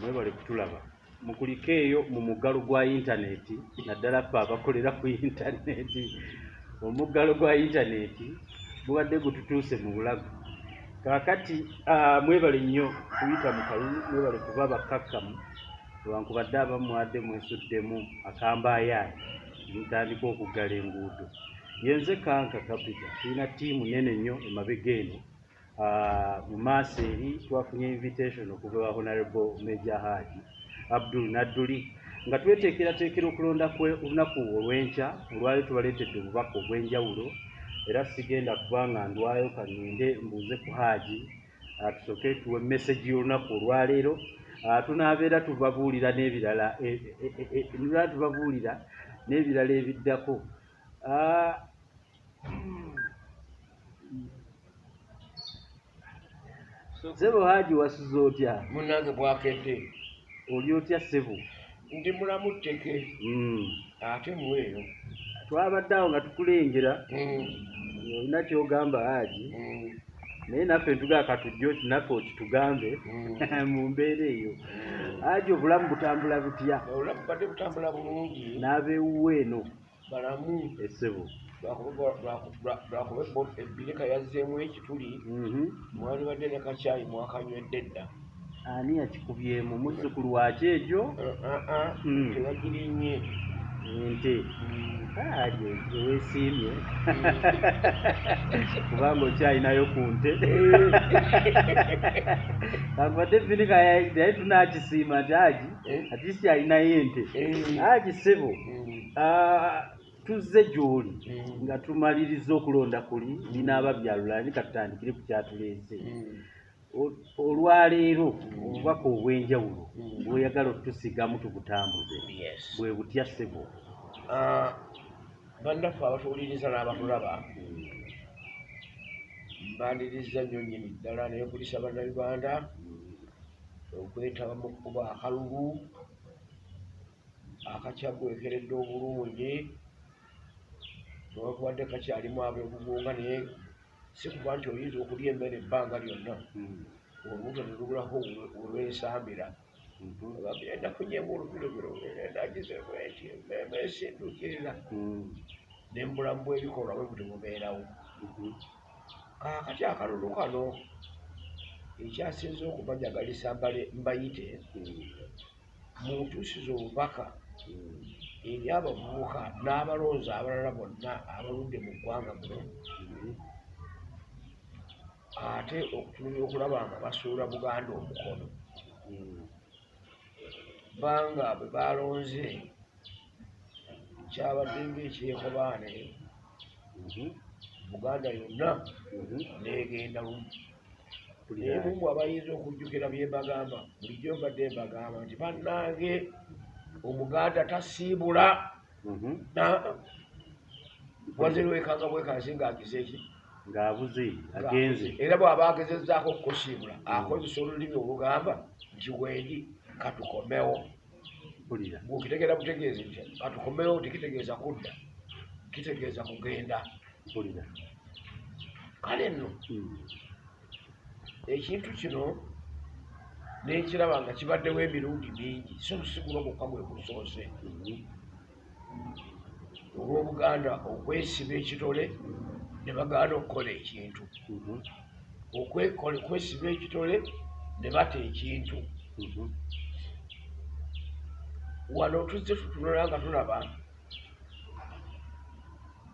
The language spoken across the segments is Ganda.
mwebale kutulaba. Mukuliko eyo mu muggalo gwa intaneti naddala ffe abakolera ku intaneti omuggalo gwa intaneti gubadde gututuuse mu bulago. Kaakati ah, mwebale nnyo kuyita mu kalulu mwebale kuba bakkakkamu lwankubadde abamu mwadde mwesuddemu akambaayaani mutandika okuggala enguudo. Yenze kanka kapita tulina ttiimu nene nnyo emabega eno mu maaso eri twafunye invitation okuva wa honorable major haji abdul nadduli nga tweteekerateekera okulonda kwe olunaku olw'enkya olwali tubaleetedde obubaka obw'enjawulo era sigenda kuba nga ndwayo kaninde mbuuze ku haji ah, tusooke tuwe message y'olunaku olwaleero Ah, tunaabeera tubabuulira n'ebirala eh, eh, eh, nulala tubabuulira n'ebirala ebiddako Ssebo Haji wasuze otya? munange bwakedde Oli otya ssebo? ndi mulamu tteke Mm. ate mweyo Twabadde awo nga tukulengera Mm, olina ky'ogamba Haji mm, naye naffe ntugaa katujja oti naffe okitugambe mu mbeera eyo. Haji obulamu butambula butya? obulamu badde butambula bulungi N'abeewuwo eno balamu essebo. Lwakuba- ebbirika yazzeemu ekituli Mhm. mwali badde ne kacyayi mwakanywedde dda Ani yakikubyemu muzzukulu waki egyo? Ah, ah, ah, Mm. tebagirinnye Ente. Mm, Haji eweesiimye kubanga okyalinayo ku nte. Kankubadde ebbirika naye tunaakisiima nti Haji Eh? atiisi alinayo ente. Eh. Haji ssebo mm, Ah, tuzze gy'oli Mm. nga tumaliriza okulonda kuli binaaba byalulani katutandikire ku kyatuleese. Mm. O- olwaleero obubaka obw'enjawulo Mm. bw'oyagala otusigamu tubutambuze. Bwe butya ssebo? Ah, bannaffe abatuwuliriza n'abatulaba mbandirizza nnyo nnyini ddala naye kulisa bannayuganda okwetaba mu kkuba akalulu akakyagwekeredde obulungi newakubadde kakyalimu abeegugunga naye si kuba nti oyinza okulya emmere ebbanga lyonna olubuto ne lubulako olwensambira bagenda kunyemu olubirobiro nagize bwenti esindukirira ne mu bulamu bw'ebikolwa bwe buti bubeerawo kaakati akalulu kano ekyasinze okubanyagalisa mbale- mbayite muntuusiza obubaka eri abavubuka n'abalonzi abalala bonna abaludde mu ggwanga muno ate okutunula okulaba nga basuula buganda omukono. Banga bwe balonze kyabadde ngaekyekobaane buganda yonna negenda lumu. Naye mumu abayinza okujjukira bye mbagamba bulijjo mbadde mbagamba nti bannange omuganda tasiibula. Wazirwekanga bwekasi ng'agize eki ng'abuze agenze. era bw'aba agezezzaako okukusiibula akozesa olulimi olugamba nti wendi katukomewo. Bwokitegeera butegeezi nti katukomewo tekitegeeza kudda kitegeeza kugenda. Kale nno Mm. ekintu kino nekiraba nga kibaddewo emirundi mingi so lusigulwa gwokka gwe gusoose Mhm. olw'obuganda okwesiba ekitole ne bagaana okukola ekintu Mhm. Okwesiba ekitole ne bata ekintu Mhm. wano tuzze tutunula nga tulaba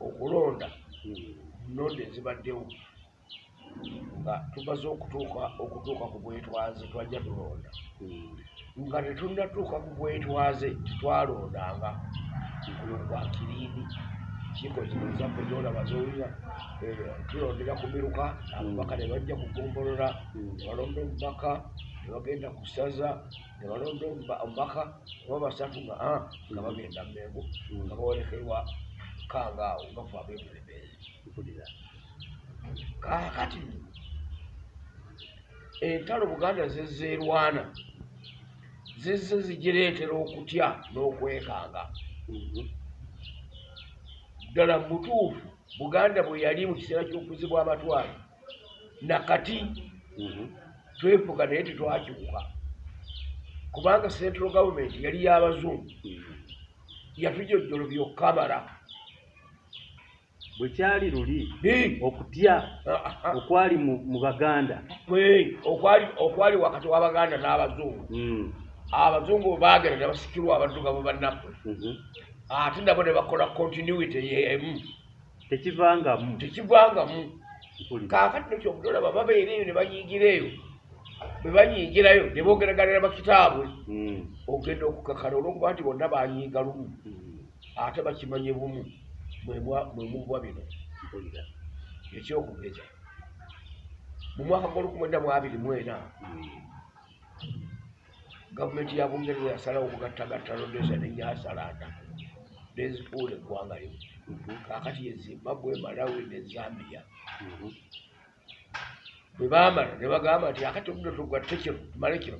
okulonda Mm. nnonda ezibaddewo nga tumaze okutuuka okutuuka ku bwetwaze twajja tulonda Mm. nga tetunnatuuka ku bwetwaze tetwalondanga kuno kwa kiriini kiiko zino zaffe zolaba zowulira tulondera ku miruka ababaka ne bajja kugombolola Mm. ne balonda omubaka ne bagenda ku ssaza ne balonda omuba- omubaka oba basatu nga ah, nga bagenda mmengo Mm. nga bawolekerwa kangaawo nga fe abeebulebezi mpulira kaakati entalo buganda zezzeerwana zizze zigireetera okutya n'okwekanga Mhm. ddala mutuufu buganda bwe yali mu kiseera ky'okuzibwa amatwale nakati Mhm. twefuga naye tetwakyuka kubanga central government yali y'abazungu Mm. yatujojjolo byokkamala bwe kyali luli okutya ah, ah, okwali mu baganda. Okwali okwali wakati w'abaganda n'abazungu. Mm. abazungu baagenda ne basikirwa abaddugavu bannaffe. Mhm. ate nabo ne bakola continuity yemu tekivangamu. Tekivangamu. Kaakati nekyobutolaba babeera eyo ne banyiigira eyo bwe banyiigirayo ne boogeraganira bakitaabwe. Mm. ogenda okukakala olwokuba nti bonna banyiiga lumu. Mm. ate bakimanye bumu mwe mubwa bino mpulira ekyokugeza mu mwaka gw'olukumi mu abiri mwena Mm. gavumenti ya bungereza yasalawo okugattagatta lodesa nenyasalanda nezifuula eggwanga Mhm. kaakati ye zimbabwe malawi ne zambia bwe baamala ne bagamba nti akati obudo tugatte kino tumale kino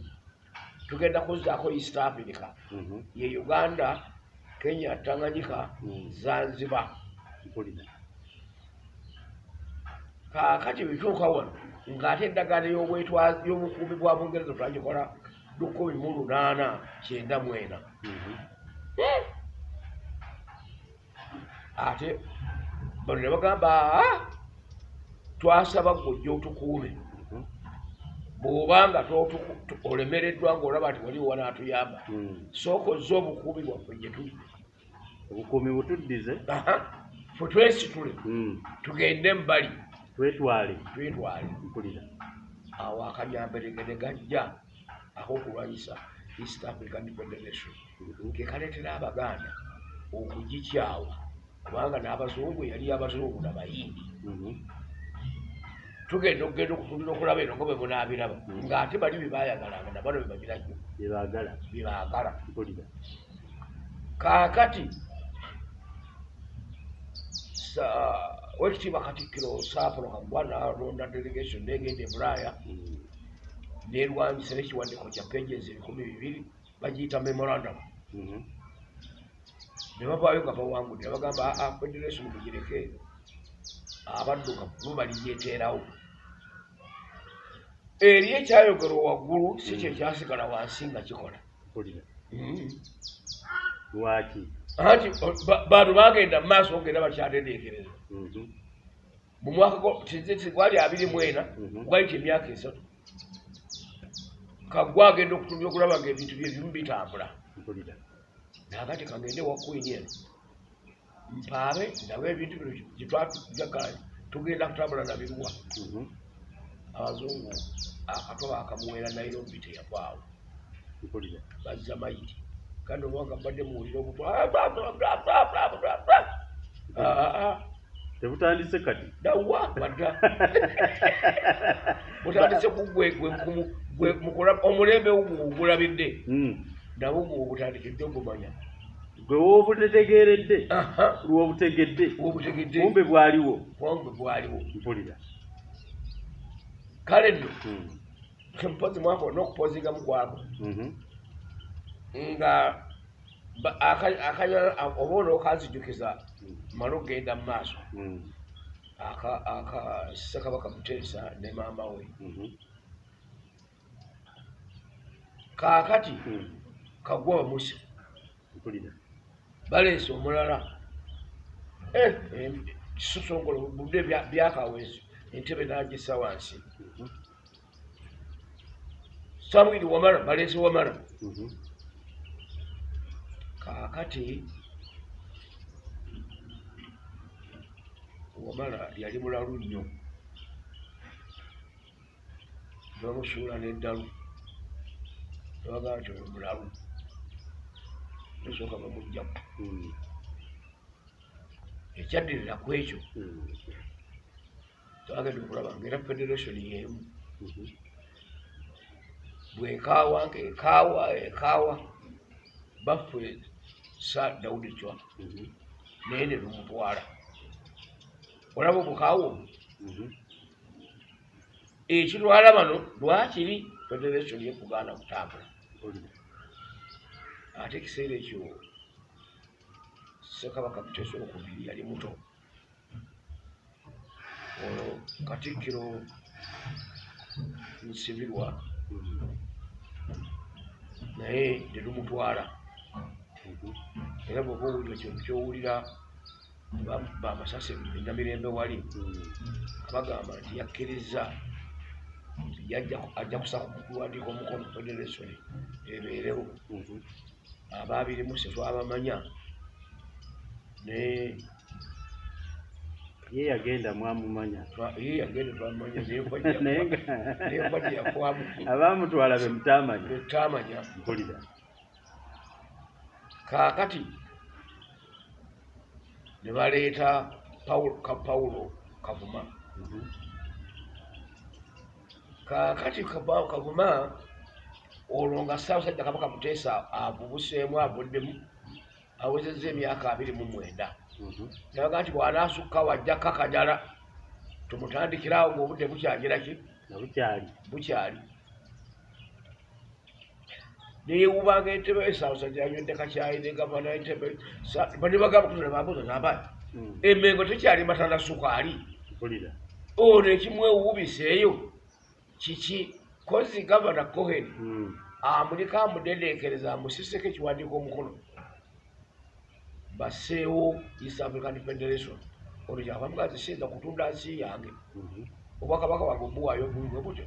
tugenda kuzzaako east africa Mhm. ye uganda kenya tanganyika zanzibar mpulira kaakati bituuka wano ng'ate endagaano y'obwetwa- y'obukuumi bwa bungereza twagikola lukumi mu lunaana kyenda mwena Mhm. ate bano ne bagamba "Ah, twasaba ggojja otukuume Mhm. bw'obanga olemereddwa ng'olaba nti waliwo wanaatuyamba Mm. sooka ozze obukuumi bwaffe gye tuli obukuumi butuddize ffe twesitule. Mm. tugende mbali. Twetwale. Twetwale. Mpulira. Awo akanyamberege ne gajja ak'okulwanyisa east african federation. Mhm. ke kaleetera abaganda okugikyawa kubanga n'abazungu yali abazungu nabayindi Mhm. tugenda okugenda okutundira okulaba eno nga bwe munaabiraba. Mm. ng'ate bali byebayagalanga nabano byebaagala byebaagala mpulira. Kaakati wekitiibwa katikkiro saapolo kagwa nalonda delegation negenda e bulaaya Mm. nerwanyisa n'ekiwandiiko kya pages ebikumi bibiri bagiyita memorandum. Mhm. ne bavaayo nga bawangudde ne bagamba aa federation mugireke abaddugavu bo baliyeteerawo eri ekyayogerwa waggulu si kye kyasigala wansi nga kikola lwaki anti bantu bagenda mu maaso ogenda bakyatendeekereza. Mhm. mu mwaka gwali abiri mwena Mhm. gwayita emyaka esatu. Kaggwa agenda okutumya okulaba nga ebintu byebimu bitambula. Nakati kangende wa queen eno. Mpaabe nabo ebintu bino gyetwatujagala tugenda kutambula nabiruwa Mhm. abazungu akatoba akamuwera nairobi teyavaawo bazza mayiti kandi obanga mbadde muwulire obutwa tebutandise kati dawa badda? Butandise kugwegwe omulembe ogulabidde. Mm. nabwo gwobutandikidde ogumanya. Gwe woobutetegeeredde Aha, lwobutegedde obutegedde kumbe bwaliwo. Bwange bwaliwo. Mpulira. Kale nno. Mm. mpozi mwaka olina okupozinga mukwako Mhm. Nga akanyala oba onookanzijukiza Mm. male okgenda mu maaso Mm. aka aka ssekabaka muteesa ne maama we Mhm. kaakati Mm. kagwa bamusi baleese omulala Eh, eh, kisosongolo budde bya- byakawezi entebe nagisa wansi samwiri wamala baleese wamala. Kaakati wamala yali mulalu nnyo bamusuula n'eddalu nebagaa nti oyo mulalu esooka bamugjaku Mm. ekyaddirira ku ekyo Mm. twagenda okulaba ngaera federation yemu Mhm. bwekaawa ngaekaawa ekaawa baffe sa dawudi cwa Mhm. naye ne lumutwala olaba obukaawa obwo Mhm. ekitwala bano lwakiri federation yekugaana kutambula ate ekiseera ekyo sekabaka mutesa okubiri yali muto olwo katikkiro nsibirwa Mhm. naye Mhm. Era bwoba owulira kintu kyowulira ba- bamasase enamirembe wali Mm. bagamba nti yakkiriza ajja kusaka kuwandiika omukono federation ebeerewo. Mhm. abaabirimu setwabamanya naye ye yagenda mwamumanya. ye yagende twamanya naye mbadde yakwamu abamutwala be mutamanya. Etamanya mpulira. Kaakati ne baleeta Pawulo- ka pawulo kavuma. Mhm. kaakati Kapa- kavuma olwo nga ssaabasajja kabaka muteesa abubuseemu avuddemu awezezza emyaka abiri mu mwenda. Mhm. nabaga nti bw'anaasukka wajja kakajala tumutandikirawo ng'obudde bukyagira ki nga bukyali bukyali neyewubanga entebe esaabasajja yanywedde kakyayi ne gavana entebe banebagamba kutona bambuza nabayi Mm. emengo tekyali matanda sukaali ono ekimwewuubiseeyo kiki kozi gavana cohen Mm. amuliko amudendeekereza amusiseko ekiwandiiko omukono baseewo east african federation ono kyava mugazi siyinza kutunda nsi yange Mhm. obwakabaka bwange obuwaayo bwe butyo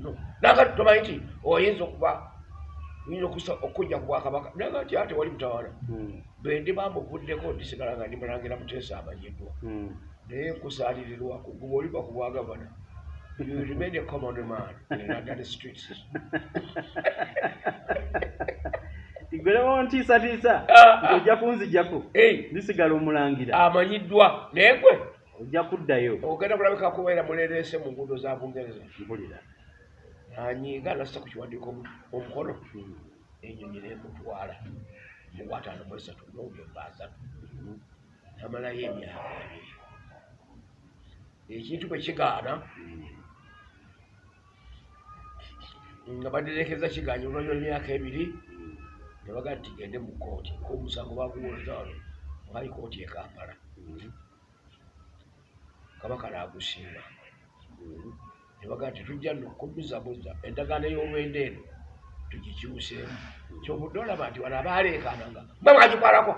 no naga tomanyi nti oyinza okuba okusa- okujja ku bwakabaka. Naga nti ate wali mutawana Mm. bwe ndi bamuvuddeko ndisigala nga ndi mulangira muteesa amanyiddwa Mm. naye nkusaalirirwa kuguba oliva ku bwagavana you remain a common man in London streets tigwerewo ntiisatiisa Ah, ojja kunzijjako ndisigala omulangira. Amanyiddwa. Naye gwe? Ojja kuddayo. Ogenda kulabika kubeera mulereese mu nguudo za bungereza. Mpulira nanyiiga nassa ku kiwandiiko omu- omukono enyonyi nemutwala mu gwataano mu esatu nobyemba asatu namalayo emyaka ebiri ekintu bwe kigaana nga baderekeza kiganya olwanywa emyaka ebiri Mm. ne bagaa nti gende mu kooti omusango baguwozano mwali kooti e kampala Mhm. kabaka naagusiima Mhm. Ne bagaa nti tujja nokubuzabuza endagaano ey'olwenda eno tugikyuseemu kyobudde olaba nti wano abaaleekaananga mwe mwagikwalako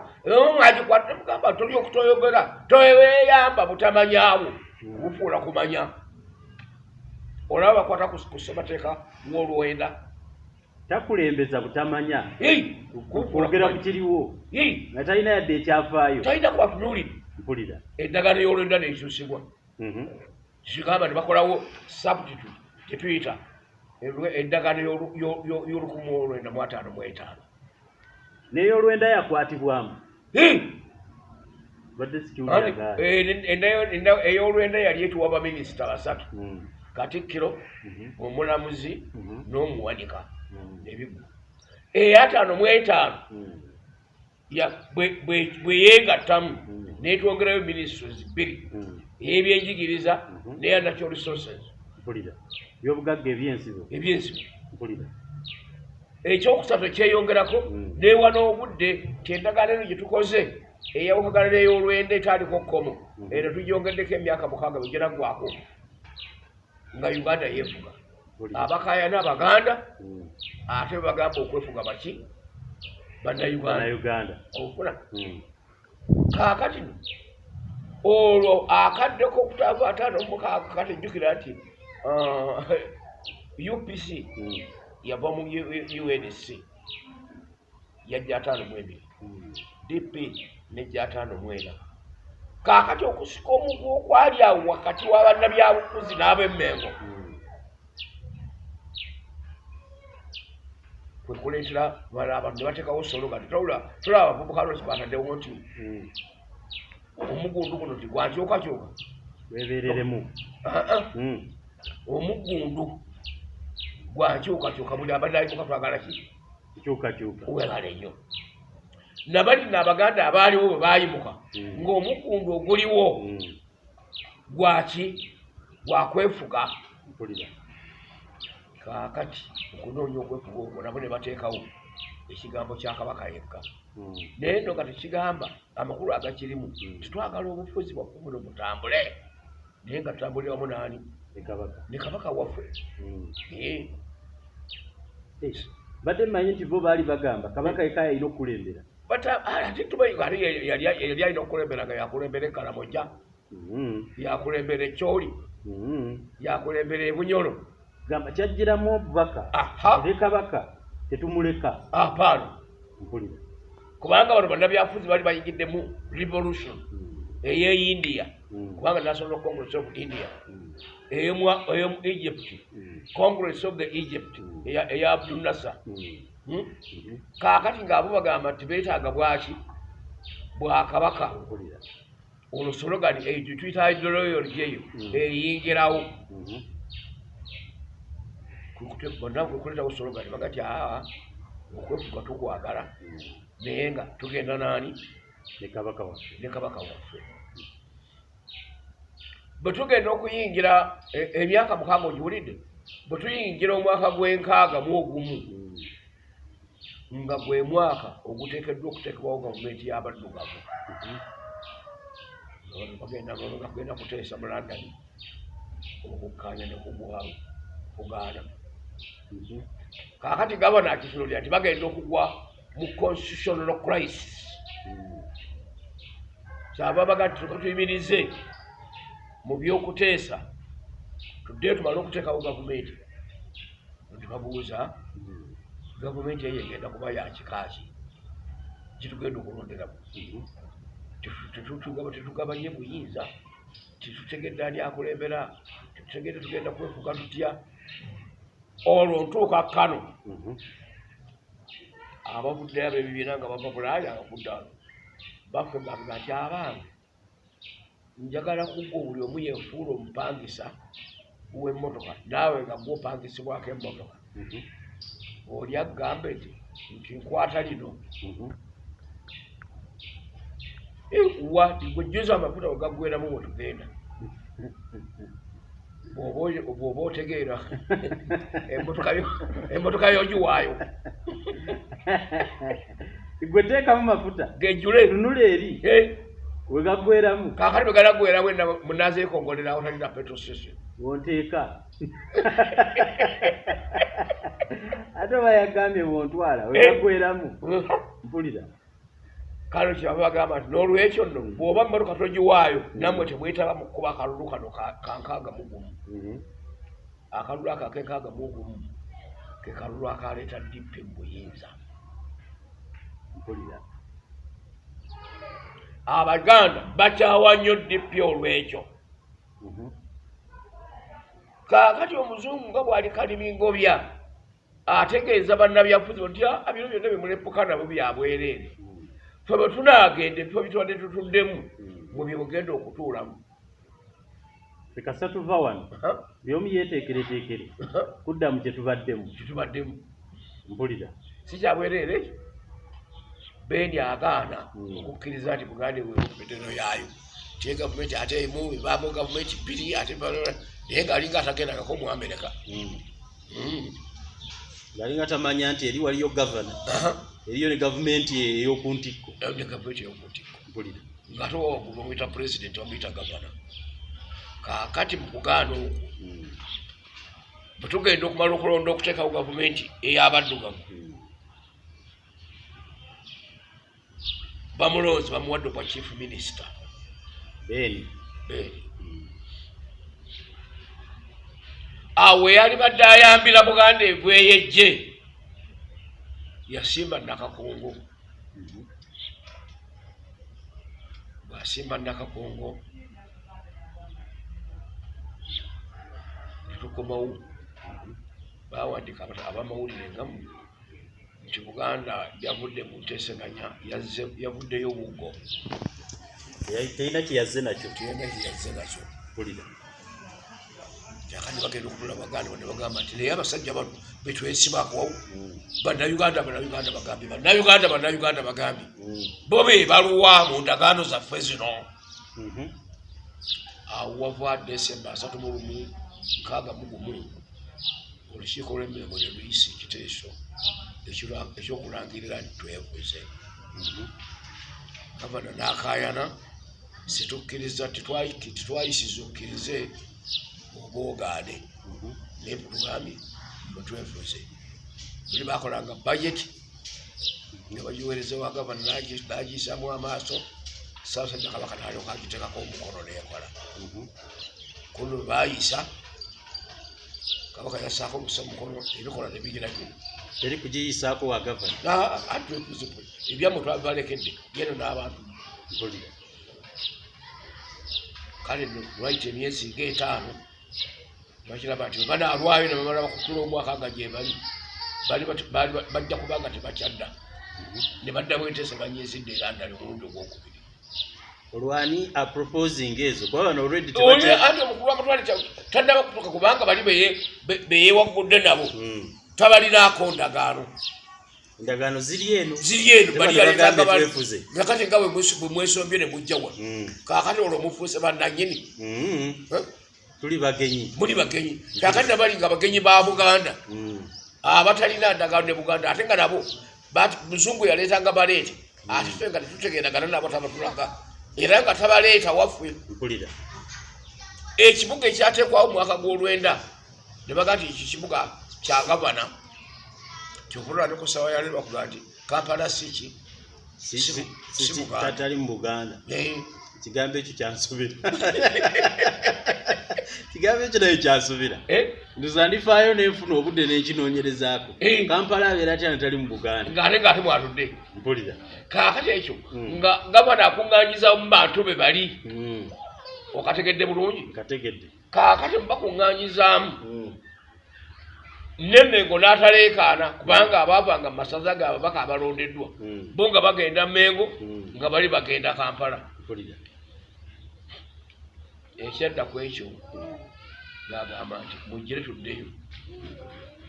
mwagikwata nemugamba toli okutoyogera. Toweeyamba butamanyaawo. Bufuula kumanya. Olaba bakwata ku ssemateeka w'olwenda. Takulembeza butamanya. Kwogera ku kiriwo. Nga talina yadde ekyafaayo. Talina kwatunuulira. Mpulira. Endagaano y'olwenda nekyusibwa. Mhm. Kigamba ne bakolawo substitute gyetuyita elwe- endagaano y'olu- y'o- y'o- y'olukumu olwenda mu ataano mu etaano. N'eyolwenda yakwatibwamu. Eh, enda- enda- enda- ey'olwenda yali etuwa baminisita basatu. Mm. katikkiro Mhm. omulamuzi Mhm. n'omuwanika ebigu eyataano mu etaano. Ya- bwe- bwe- bwe yeegattamu Mm. n'etwongerayo ministries bbiri. Ey'ebyenjigiriza Mhm. n'eya natural resources mpulira. Byobugagga ebyensibo ebyensibo mpulira. Ekyokusatu ekyeyongerako Mm. neewa n'obudde ti endagaano eno gye tukoze eyawukagana n'ey'olwenda etaaliko kkomo Mhm. eno tugyongeddeko emyaka mukaaga bwegiraggwako nga uganda yeefuga. Mpulira. Abakaayana abaganda ate bagamba okwefuga baki? Bannayuganda. Okufuna. Mm. Olwo akaddeko okutava ataano mukaaga kati jjukira nti ah, upc yava mu unc yajja ataano mu ebiri dp nejja ataano mu ena kaakati okusika omugu okwali awo wakati wa bannabyabufuzi n'ab'emmengo Mm. kwekuleetera bala abantu ne bateekawo sologa titawula tulaba abavubuka lwaki bataddewo nti. Omugundu guno tigwakyukakyuka weebereremu Ah, ah. Mm. omugundu gwankyukakyuka buli abaddayimuka twagala ki? Kyukakyuka webale nnyo. Nabali n'abaganda abaaliwo bwe baayimuka Mm. ng'omugundu oguliwo Mm. gwaki? Gwakwefuga? Kaakati okunoonya okwefuga okwo nabo ne bateekawo ekigambo kya kabaka yekka. Naye nno nga tekigamba amakulu agakirimu. Mm. titwagala obufuzi bwaffe buno butambule. Naye nga tutambulira wamu naani ne kabaka. Waffe. Mm. Badde mmanyi nti bo baali bagamba kabaka eka yalina okukulembera. Ate tumanyi yali alina okukulembera nga yakulembera ekalamoja Mhm, yakulembera ekyoli yakulembera ebunyolo gamba kyajjiramu obubaka. Ere kabaka tetumuleka. Apaano mpulira kubanga bano bannabyafuzi bali bayingidde mu revolution. Mhm, ey'eindia mhm, kubanga national congress of india. Ey'omu ey'omu egypt. Congress of the egypt. Eya abdunasa Hmm? kaakati ng'abo bagamba nti beetaaga bwaki? Bwakabaka. Olwo sologani eyo tuyita ideology eyo. Mm. eyingirawo bonna kuleetawo sologani baga ti aa okwefuga tukwagala. Naye nga tugenda naani ne kabaka waffe ne kabaka waffe. Bwe tugenda okuyingira e- emyaka mukaaga ogiwulidde bwe tuyingira omwaka gw'enkaaga mu ogumu nga gwe mwaka oguteekeddwa okuteekebwawo gavumenti y'abaddugavu. Bagenda nga kugenda kuteesa mu london okukkaanya ne kugwa kugaana kaakati gavana akitunuulira nti bagenda okugwa mu constitutional crisis Mhm, kyava baga nti tuka tuyimirize mu byokuteesa tuddeyo tumale okuteekawo gavumenti. Ntibabuuza gavumenti eyo egenda kuba yakikaaki kitugenda okulonderamu tetugabanye buyinza. Titutegedde ani akulembera. Titutegedde tugenda kwefuga tutya olwo ntuuka kano Mhm, abavudde abo ebibiina nga bava bulaaya abavudde ano baffe baga nti abange njagala kuggwa buli omu yefuula omupangisa w'emmotoka naawe nga gwopangisibwako emmotoka. Mhm, oli agambe nti nti nkwata lino. Mhm. wa gwejuza amafuta wegaggweramu wetugenda bw'oba otegeera emmotoka yo- emmotoka yogiwaayo. Gwe teekamu mafuta? Gejjule. Tunula eri? Wegaggweramu kaakati bwe galaggweramu enna munazeekongolerawo talina petrol station. Wonteeka. Ate oba yagambye bontwala wegaggweramu mpulira kale kyaba bagamba nti n'olwekyo nno bw'oba mmotoka togiwaayo nammwe temwetaba mu kkuba akalulu kano ka- kankaaga mu gumu. Mhm, akalulu ako akenkaaga mu gumu ke kalulu akaleeta dippe mu buyinza. Mpulira. Abaganda bakyawa nnyo dippe olwekyo. Mhm, kaakati omuzungu nga bw'ali kalimingobya ategeeza bannabyafuzi nti "Ah, bino byonna bimulepuka nabo byabwereere mhm, fe bwe tunaagenda ebifo bitubadde tutuddemu mhm. mwe byemugenda okutuulamu. Tekasa tuva wano. Byomu yeeteekereteekere aha, kudda mu kye tubaddemu. Kitubaddemu mpulira. Si kyabwereere ekyo bendi agaana Mm. okukkiriza nti buganda eweemumiteno yaayo. Tie gavumenti ate emu ebaamu gavumenti bbiri ate naye ngaalinga atagendagako mu amerika Mhm. Mm. ngalinga tamanya nti eri waliyo gavana eriyo ne gavumenti ey'oku ntikko. Gavumenti ey'okuntiko mpulira. Ngate oba waggulu bamuyita pulezidenti bamuyita gavana. Kaakati mu kugaana okwo Mhm, bwe tugenda okumala okulonda okuteekawo gavumenti ey'abaddugavu mhm. bamulonzi bamuwadde obwa chief minisita beni beeri Mhm, awo eyali badde ayambira buganda ebweyejje yasimba nakakongo. Bwasimba nakakongo. Netukomawo bawandika abamawulire ngamu nti buganda yavudde mu nteeseganya yavuddeyo buggo. Terina kyeyazze nakyo? Tiyenda kyeyazze nakyo. Mpulira. Kyakati bagenda okutula baganda bane bagamba nti naye abasajja bano betwesibako Mhm, bannayuganda bannayuganda bagambye bannayuganda bannayuganda bagambye mhm, bo be baluwa mu ndagaano zaffe zino. Mhm. awo wava desemba asatu mu lumu nkaaga mu gumu. Olukiiko lw'emirimu ne luyisa ekiteeso ekyokulangirira nti twebuze Mhm, gavana n'akaayana situkkiriza titwayi- titwayisiza okkirize obwogaane mhm. naye tugambye bwe twefuze buli bakolanga bajeti nga bagiweereza wa gavana nagiyisamu amaaso saasajja kabaka nalyoka agiteekako omukono nekola Mhm. kuno bayisa kabaka yasaako omusa mukono ebikola nebigira bino teri kugiyisaako wa gavana? Atwekuzibu ebyamwe twabibalekedde yeno n'abantu. Kale lwaita emyezi ngaetaano bakiraba nti banaalwayo nebamala bakutula omwaka nga gye bali bajja kuba nga tebakyadda ne baddamu enteeseganya ezidde era ndala omulundi ogwokubiri. Olwani aproposing ezo. Kuba bano olredi anti omukulu wamatwale tannaba kutuuka kubanga bali beye- be- beyewaggudde nabo. Tabalinaako ndagaano. Endagaano ziri eno. Ziri eno nakati nga bwe mwesombye ne mujjawa Mm. kaakati olwo mufuuse bannanyini. Eh? Tuli bagenyi. Muli bagenyi. Kaakati nabali nga bagenyi ba buganda. Mm. abatalina ndagaano ne buganda. Ate nga nabo muzungu yaleetanga baleete ate ffe nga tetutegendagana nabo tabatulaga. Era nga tabaleeta waffe. Ekibuga ekyateekwawo mwaka gw'olwenda ne baga nti eki kibuga kya gavana. Kyokulula ne ku sawa yaleero bakuga nti kampala siki tatali mu buganda. Ekigambo ekyo kyansubira. Ekigambo ekyo nayo kyansubira. Ndoza ndifaayo nenfuna obudde nenkinoonyerezaako. Eh. kampala abeera atya natali mu buganda? Ngaate ngaate mwatudde mpulira. Kaakati ekyo Mm. nga gavana akuŋŋanyiza mu bantu be bali. Mm. okategedde bulungi? Nkategedde. Kaakati mubakuŋŋanyizaamu Nemmengo n'ataleekaana kubanga abaavanga mu masaza gaabwe baka abalondeddwa. Mm. bo nga bagenda mengo Mm. nga bali bagenda kampala. Ekyadda ku ekyo ngagamba nti mugire tuddeyo.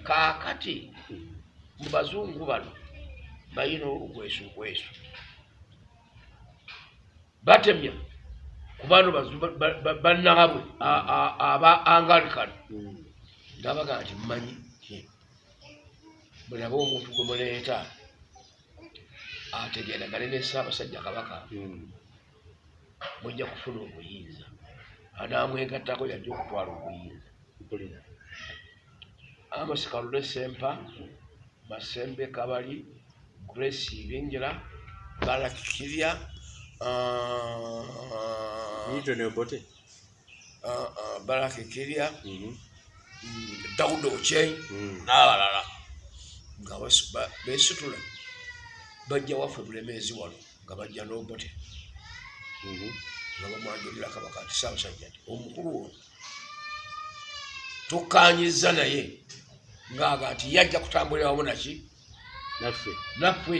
Kaakati mu bazungu bano bayina olukwesuukwesu batemya kubano bannaabwe aba angalikano ngabaga nti mmanyi bwelaba omuntu gwe muleeta ategeeragane ne ssaabasajja kabaka Mm. mujja kufuna obuyinza anaamwegattako yajja okutwala obuyinza mpulira amasikalule sempa masembe kabali grace ibingira balakikirya newton obote balakikirya Mhm. dawuda okyei Mm. n'abalala nga besitula bajja waffe bulemeezi wano nga bajja n'obote. Mhm. nga bamwanjulira kabaka nti saabasajja nti omukulu ono tukkanyiza naye ngaaga nti yajja kutambulira wamu naki naffe. Naffe.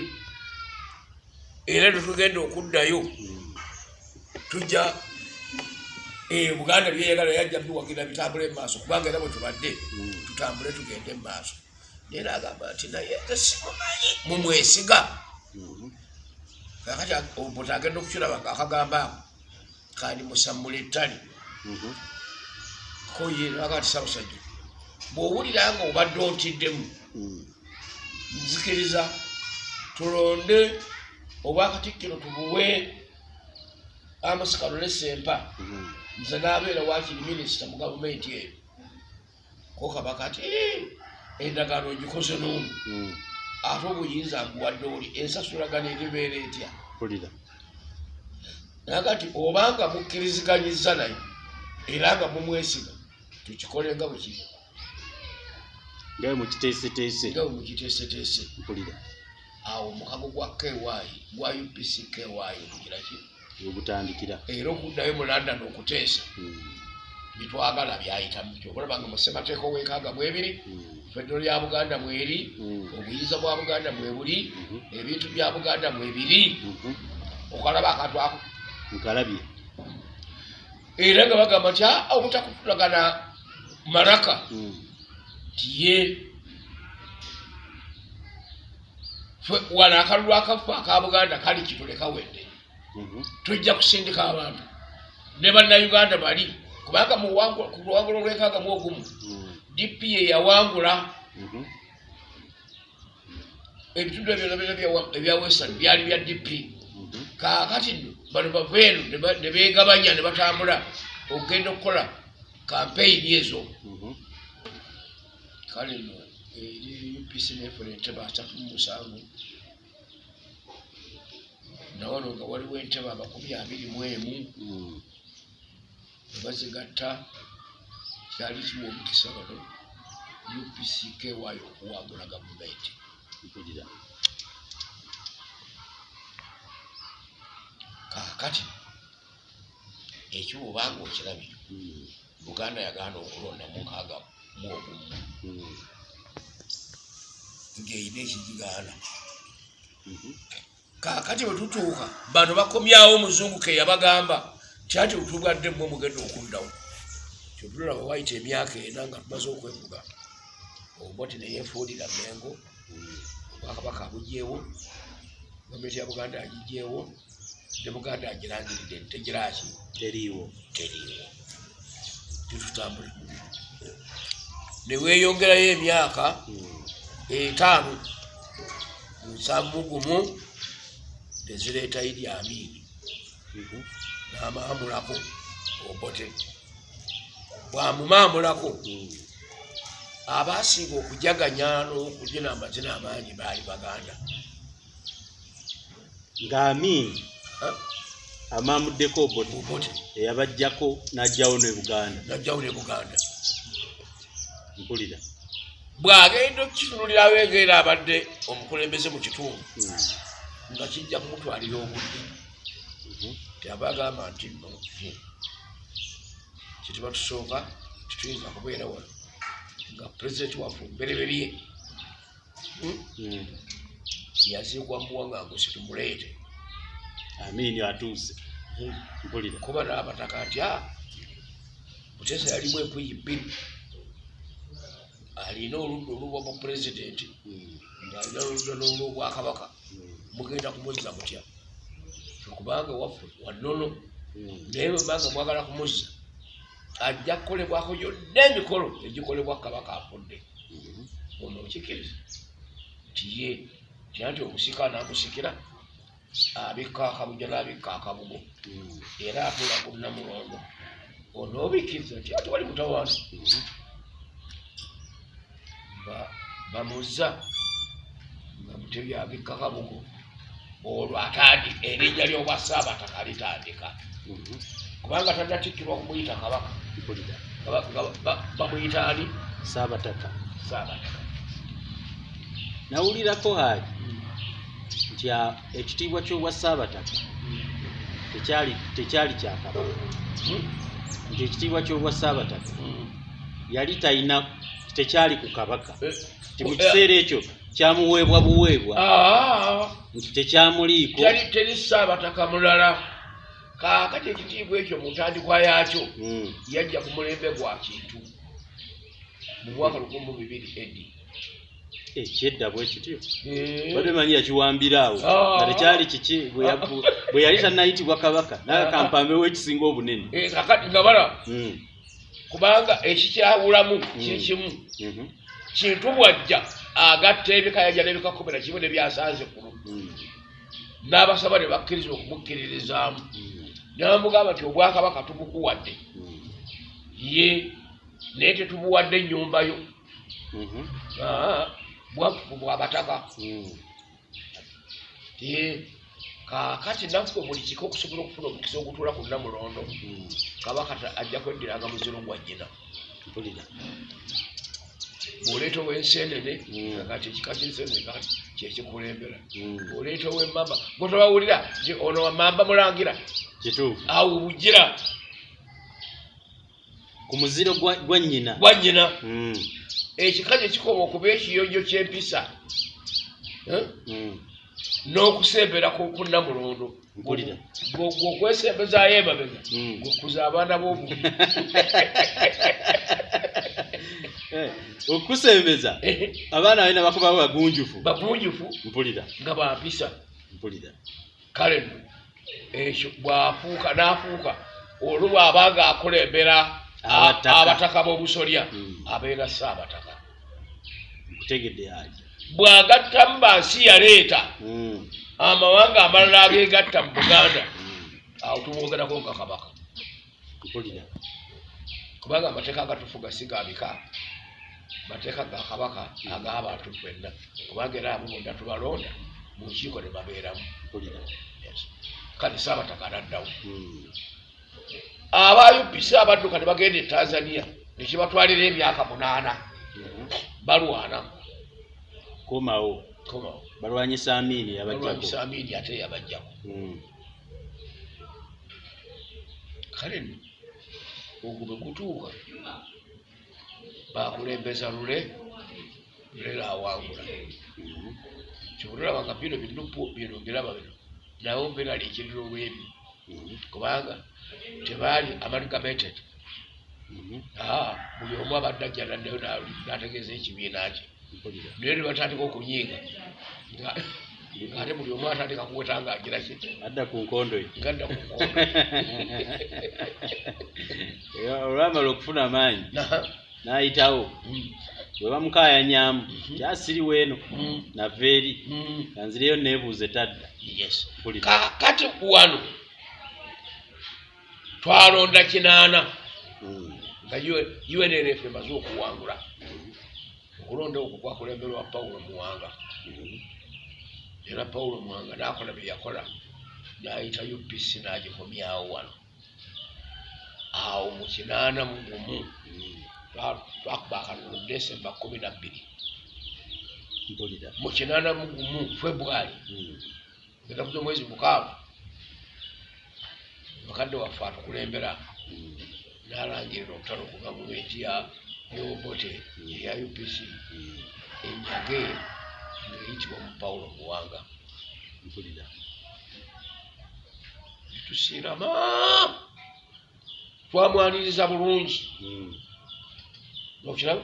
Era tetugenda okuddayo tujja eh, buganda byeyagala yajja biwagira bitambule mumaaso kubanga era bwe tubadde Mm. tutambule tugende mumaaso naye nagamba nti naye nze simumanyi. Mumwesiga kakati obuti agenda okukiraba akagamba ako. Kandi musammula ettali Mhm. koyeraga ti sabusajja bw'owulira nga obadde ontiddemu nzikiriza tulonde obwakatikkiro tubuwe amasikalule sempa. Nze n'abeera wakiri minisita mu gavumenti eyo. Ko kabaka ti "Eh, endagaano ogikoze n'omu. Mm. ate obuyinza nkuwadde oli ensasulagano eribeera etya? Naga ti obanga mukkiriziganyiza naye era nga mumwesiga tukikole nga bwe kiri. Ngawe mukiteeseteese. Nga mukiteeseteese. Mpulira. Awo mukago gwa kewayi gwa upc kewayi okugiraki wegutandikira era okuddayo mu london okuteesa Bitwagala byayitamu kyokulaba nga mu ssemateeka ow'enkaaga mwebiri Mm. federo lya buganda mweri Mm. obuyinza bwa buganda mwebuli Mhm. ebintu bya buganda mwebiri Mhm. okalaba akantu ako nkalabye era nga bagamba nti "Ah, obutakutulagana maraka Mm. tiye wano akalulu akafu aka buganda kali kituleka wedde Mhm. tujja kusindika abantu ne bannayuganda bali kubanga ku luwangulo lwekaaga mu ogumu Mm. dpa yawangula Mhm. ebitundu ebyo ebya- western byali bya dp Mhm. kaakati nno bano bava eno ne ba- ne beegabanya ne batambula okugenda okukola kampeyini ezo Mhm. kale nno eri upc nefuna entebe asatu mu musanvu nawano nga waliwo entebe amakumi abiri mu emu Nebazigatta kyali kiwa omukisa bano upc kewaayo okuwangula gavumenti kaakati ekiwa obanga okirabye Mm. buganda yaganda okulonda mukaaga mu ogumu Mm. ng'erina ekigigaana Mhm. kaakati bwe tutuuka bano bakomyawo omuzungu ke yabagamba kyati bwetubwadde mmwe mugenda okuddawo? Kyotulaba wayita emyaka ena nga tumaze okwevuga. Omboti neyefuulira mengo obwakabaka abugyewo gavumenti ya buganda agigyewo ne buganda agirangiridde ntegiraki teriiwo. Teriiwo. Tetutambule. Neweeyongerayo emyaka etaano nsamu gumu nezireeta idi amiini N'amaamulako obote. Bwamumaamulako Mm. abaasinga okujaganya n'okugina amazina amangi baali baganda. Ng'amiini Ha? amaamuddeko obote. Eyabajjako n'ajjawo ne buganda. Najjawo ne buganda. Mpulira. Bw'agenda okukitunulirawo engeri abadde omukulembeze mu kitundu Mm. nga kijja kumutwalira obudde Mhm. tyabagamba nti no kituba tusooka tituyinza kubeera wano nga pulezidenti waffe omubereberye hmm, Mm. yaziikwa muwaŋŋangusi tumuleete amiini atuuse Hmm. mpulira kuba n'abataka nti a mutesa yalimu empuyi bbiri alina oludda olubwa mu pulezidenti ng'alina oludda n'olwobwakabaka mugenda kumuzza mutya kubanga waffe wannono Mm. naye bwebanga mwagala kumuzza ajja kukolebwako yonna emikolo egikolebwa kabaka afudde Mhm. ono okikiriza nti ye tya nti omusika anamusikira abikka akabuja n'abikka akabugo Mm. era atula ku namulondo ono obikkiriza nti ati wali mutawaana. Ba- bamuzza nga mutebi abikka kabugo olwo atandi erinnya ly'obwa saabataka litandika Mhm. kubanga tannatikkirwa kumuyita kabaka. Bamuyita ani? Saabataka saabataka nawulirako haali nti a- ekitiibwa ky'obwa saabataka tekyali tekyali kya kabaka. Nti ekitiibwa ky'obwa saabataka yali talina tekyali ku kabaka. Nti mu kiseera ekyo kyamuweebwa buweebwa. Nti tekyamuliiko. teri teri saabataka mulala. Kaakati ekitiibwa ekyo mu ntandikwa yaakyo Mm. yajja ku mulembe gwa kintu. Mu mwaka lukumu bibiri edi Eh, kyedda bwe kityo. Badde manyi yakiwambira awo. Ah. nga tekyali kiki? Bwe yali tannayitibwa kabaka naye kampambewo ekisinga obunene. Eh, kakati nga bala Mm. kubanga ekikyawulamu kiri Mm. kimu. Mhm. kintu bwajja agatta ebikayanja n'ebikakumi na kimu nebyasanze kulu Mm. n'abasaba ne bakkiriza okumukkiririzaamu Mm. namugamba nti obwakabaka tubukuwadde Mm. ye naye tetubuwadde nnyumbayo Mhm. Ah, bwaffe bwabataka kaakati naffe buli kika okusobola okufuna omukisa ogutuula ku namulondo Mm. kabaka ajja kweddiranga muziro gwa mpulira bw'oleeta ow'ensenene Mm. kati ekika ky'ensenene kati kyekikulembera bw'oleeta ow'emmamba gwetobawulira nti ono wamamba mulangira kituufu. awo bugira ku muziro gwa nnyina. gwa nnyina. Mm. ekika kye kikoma okuba ekiyonjo ky'empisa Eh? N'okusembera ku ku namulondo Mpulira. gweokwesembezaayo emabega gwekuza abaana Eh, okusembeza abaana balina bakubawo bagunjufu. Bagunjufu? Mpulira. Nga bampisa mpulira. Kale nno ekyo bwafuuka n'afuuka olwo bw'abanga akulembera Abataka. b'obusolya Mm. abeera saabataka. Nkutegedde yaja bw'agattamu bansi yaleeta Mm. amawanga amalala ageegatta mu buganda Mm. awo tumwogerako nga kabaka. Mpulira. Kubanga amateeka agatufuga si ga bika mateeka ga kabaka ag'abantu fenna kubanga era abo bonna tubalonda mu nkiiko ne babeeramu. Kale saabataka naddawo Mm. aba upc abadduka ne bagenda e tanzania nekibatwalira emyaka munaana. Balwana. Komawo. Komawo. Balwanyisa amiini yabajjako amiini ate yabajjako. Mm. kale ogwo bwe gutuuka bakulembeza lule lulera awangula Mhm. kyobulolabanga bino binupu bino biraba bino nawe mbeera lekirira olwebyo kubanga tebaali amalgamated buli omu abadde ajja naddayo nategeeza ekibiina kye naye ne batandika okunyiiga nga- ngaate buli omu atandika kuweta nga agira ki adda ku nkondo ngadda ku nkondo olwamala okufuna amaanyi n'ayitawo. Bwe bamukaayanyamu kyasiriwo eno nava eri nga nzireyo neebuuze tadda kati wano twalonda kinaana nga unrf emaze okuwangula. Okulonda okwo kwakulemberwa pawulo muwanga. Era pawulo muwanga nakola bye yakola nayita upc nagikomyawo wano. Awo mu kinaana mu gumu Twakuba akalulu desemba kumi na bbiri mpulira. Mu kinaana mu gumu february. Mm. genda kuza omwezi mukaaga bakadde waffe atukulembera. Mm. nalangirira okutala ku gavumenti ya yobote eya upc Mm. enyage ng'eyitibwa mu pawulo muwanga. Mpulira. Tusiirama. Twamwaniriza bulungi. Okiraba?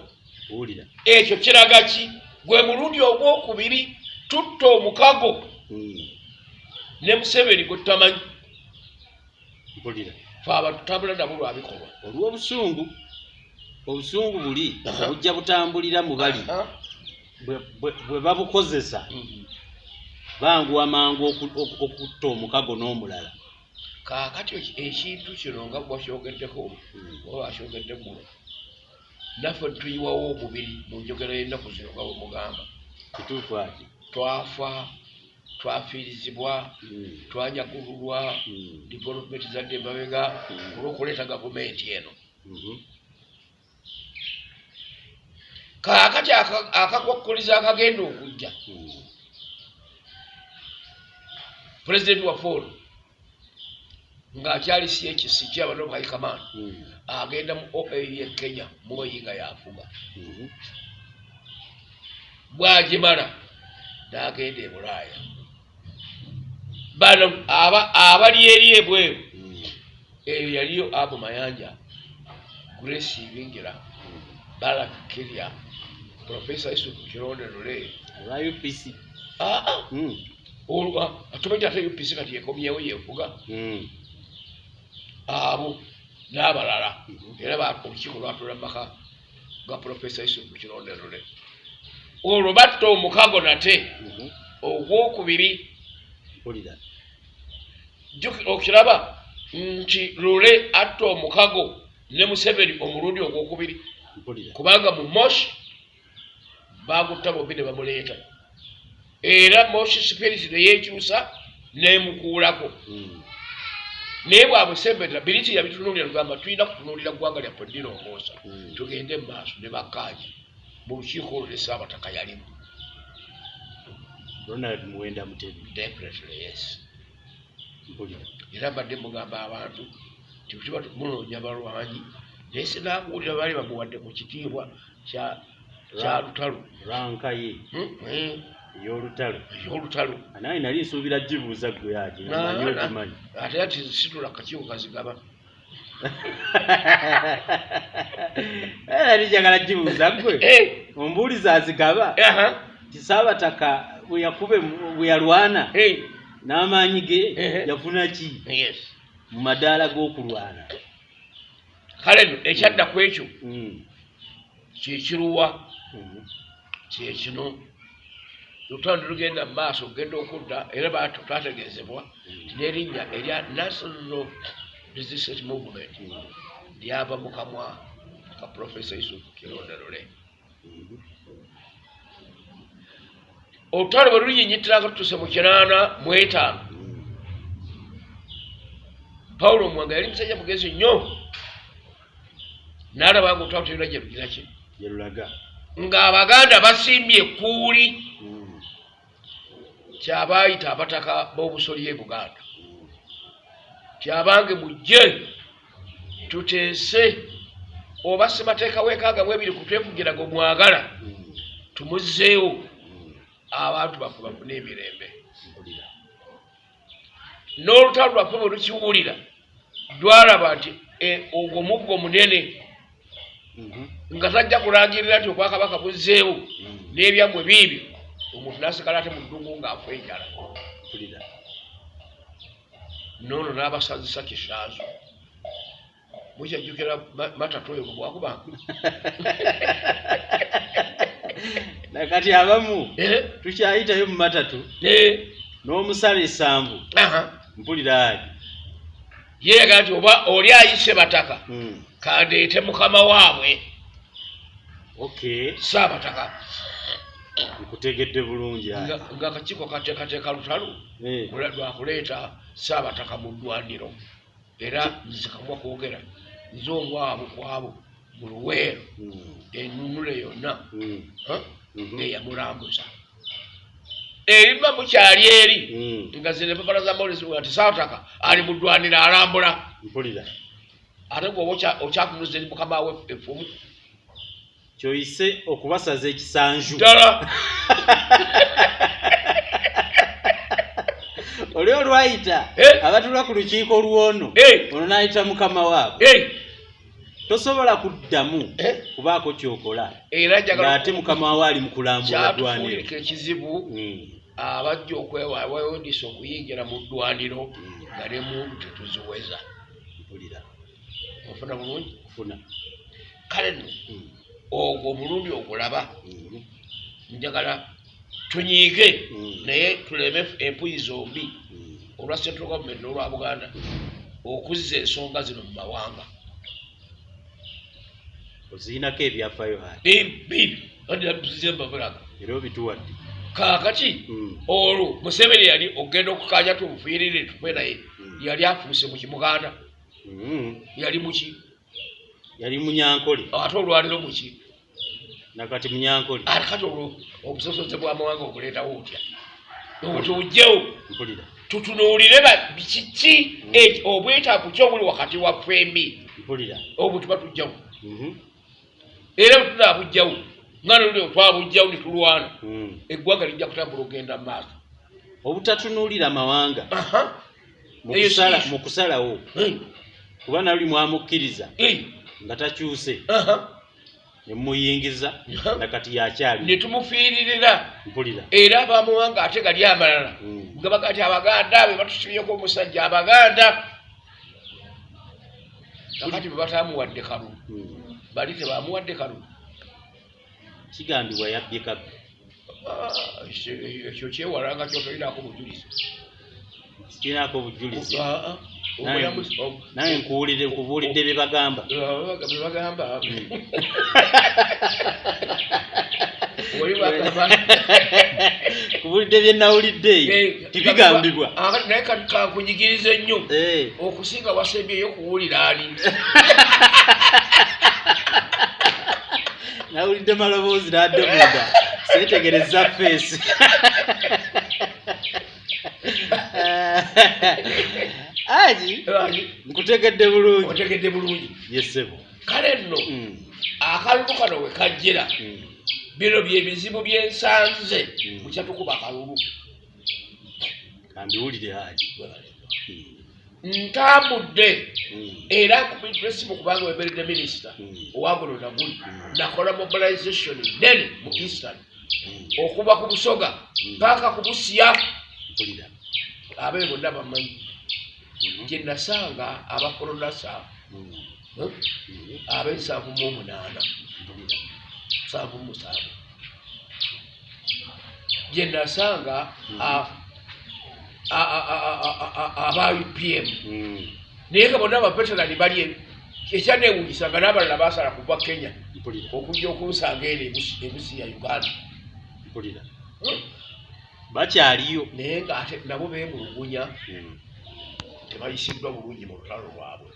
Buwulira ekyo kiraga ki? Gwe mulundi ogwokubiri tutta omukago. Mm. ne museveni gwe tutamanyi. Mpulira fe abatutambula nabo lwabikolwa olw'obusungu obusungu buli bujja butambulira mu bali. Bwe- babukozesa banguwa mangu oku- oku- okutta omukago n'omulala. Kaakati eki- ekintu kino nga bwakyogeddeko Mm. oba bakyogedde guno naffe tuyiwawo omubiri mu njogera y'ennaku zino nga bwe mugamba kituufu ati twafa twafiirizibwa Mm. twanyagululwa Mm. development zadde emabega Mm. olw'okuleeta gavumenti eno Mhm. kaakati aka- akakwakkuliza akagenda okujja pulezidenti waffe ono ng'akyali ekisi kyabano haikaman Mm. agenda mu oau ye kenya muoyi nga yafuga Mhm. bwagimala n'agenda e bulaaya bano aba- abali eri ebweru Mm. eyo yaliyo abo mayanja grace ibingira balak kirya profesa isuku kironde lule olwa upc aa Mm. atumanyi ate upc kati yekomyewo yefuga Mm. Abo n'abalala. Era ba- olukiiko lwatula maka ga profesa isuku kironde lule olwo batta omukago nate ogwokubiri. Okiraba nti lule atta omukago ne museveni omulundi ogwokubiri. Kubanga mu moshi bagutta bombi ne bamuleeta. Era moshi spirit neyekyusa nemukuulako Mm. Naye bwabusembera biriti yabitunuulira lugamba tulina kutunuulira ggwanga lyaffe lirongoosa Mm. tugende mu maaso ne bakkaanya. Mu lukiiko olwo ne saabataka yalimu. Ronald muwenda mutebi definitely yes. Era mbadde mugamba abantu nti tuba munoonya balwanyi naye sinanguulira baali bamuwadde mu kitiibwa kya lutalo ranka ye Hmm, eh, ey'olutalo. Naye nali nsuubira gibuuza gwe ati amanyi okimanyi. ate ati situla kakiiko kazigaba. Nali njagala gibuuza gwe Eh, ombuuliza azigaba. Aha, ti saabataka bwe yakube bwe yalwana eh, n'amaanyi ge Ehe. yafuna ki? Yes. Mu madaala g'okulwana. Kale nno ekyadda ku ekyo Mm. kyekiruwa Mhm. kyekino lutando lugenda mu maaso okugenda okudda era twategeezebwa nti n'erinnya erya national resistance movement lyava mu kamwa ka profesa yusufu kironda Mhm. olutalo bwe lunyinyitiranga tutuse mu kinaana mu etaano pawulo omwanga yali musajja mugezi nnyo n'alaba nga olutalo terina gye lugira ki gye lulaga ng'abaganda basimbye ekkuuli Mm. Kyabaayita abataka b'obusolya e buganda kyabange mujje tuteese oba sibateekawo ekaaga mu ebiri kutwefugira gwe mwagala tumuzzeewo abantu baffe bafune emirembe n'olutalo lwaffe bwe lukiwulira lwalaba nti eh, ogwo muggo munene Mhm. nga tajja kulangirira nti obwakabaka buzzeewo Mm. n'ebyammwe biibyo omuntu n'asigala ate mu ddungu ng'afa enjala. Mpulira. Noono n'abasazisa kisaazo. Mukyajjukira Ma- matatu oyo bwe bwakubanga nakati abamu Eh, tukyayitayo mu matatu eh, n'omusala essanvu. Aha. mpulira ali yeega nti oba oli ayise bataka Mm. kandeete mukama waabwe. Okay saabataka nkutegedde bulungi ali nga nga akakiiko kateekateeka lutalo Eh. lwa- lwakuleeta saabataka mu ddwaniro era nze kamwa kwogera nze omwabu kwabo mu luweero Mm. enunule yonna Mm. ha? Mhm. eyamulambuza eriba mukyali eri nga zino empapala za mawulire nti saabataka ali mu ddwaniro alambula ate gwoba okya- okyatunuza eri mukama we effumu kyoyise okubasaza ekisanju ddala oli olwayita Eh. abatula ku lukiiko lwono Eh. ono n'ayita mukama waabwe Hey, tosobola kuddamu Eh. kubaako kyokola era ng'ate mukama wawe ali mu kulambula ddwaniro ekizibu Mm. abajja okwewa wewondisa okuyingira mu ddwaniro Mm. nga ne muntu tetuziweza ofuna bulungi kale nno Mm. Ogwo omulundi ogulaba Mhm. njagala tunyiige Mm. naye tuleme empuyi zombi Mm. olwa central government n'olwa buganda okuzza ensonga zino mu mawanga oziinako ebyafaayo hati bibi andiyabuzembabulaga era obituwadde kaakati Mm. olwo museveni yali ogenda okukanya tumufiirire tufe naye Mm. yali afuuse mu kimuganda Mm. yali muki yali munyankole ate olwaliro muki nakati munyankole. Ate kati olwo obusosoze bwamawanga obuleetawo otya obutujjewo mpulira. tutunuulire ba- kiki eki- obwetaavu ki obuli wakati wa fembi mpulira. Obwo tuba tujjawo. Mhm. era tunaabujjawo nga nolio twabujjawo ne tulwana. Mm. eggwanga lijja kutambula ogenda mu maaso. Obutatunuulira amawanga mu kusalawo. Eh, kuba nali mwamukkiriza. Eh, nga takyuse aha. ne mumuyingiza Aha. nakati yakyali ne tumufiiririra mpulira. Era abamawanga ate gali amalala. Mm. nga baga ti abaganda be batusibyeko omusajja abaganda. Kakati be batamuwadde kalulu Mm. bali tebamuwadde kalulu kigambibwa yabbye kabbi. Ah, ekyo- ekyo kyewalanga kyotolinaako bujulizi. Kirinaako obujulizi Naye nkuwulire nkubuulidde bye bagamba. Be bagamba. Bagamba nkubuulidde bye nawulidde eyo tibigambibwa. naye kankunyigiriza ennyo Eh, okusinga wasembyeyo okuwulira ali nawulidde maloboozi n'adde munda seetegereza feesi aji nkutegedde bulungi. Otegedde bulungi. Yesebo kale nno Mm, akalulu kano we kajjira. Mm, bino byebizibu byensanze Mm. mukyatukuba akalulu kambiwulire aji. Ntambudde era nkubiddwa esimu kubanga weberedde minisita. Owaguno naguli nakola mobilization nene mu eastern. Mm, okuva ku busoga paka ku busya abeere bonna bamanyi gye nasanga abakolonasa eh, mm, ab'ensanvu mu omunaana. Nsanvu mu musanvu gye nasanga Mhm. aba upm naye nga bonna abaveterani bali e- ekyaneewunyisa nga n'abalala basala kuva kenya okujja okunsanga eno ebusi ebusi ya uganda. Hmm. bakyaliyo. Naye ng'ate nabo beemulugunya Mm. tebayisiddwa bulungi mu lutalo lwabwe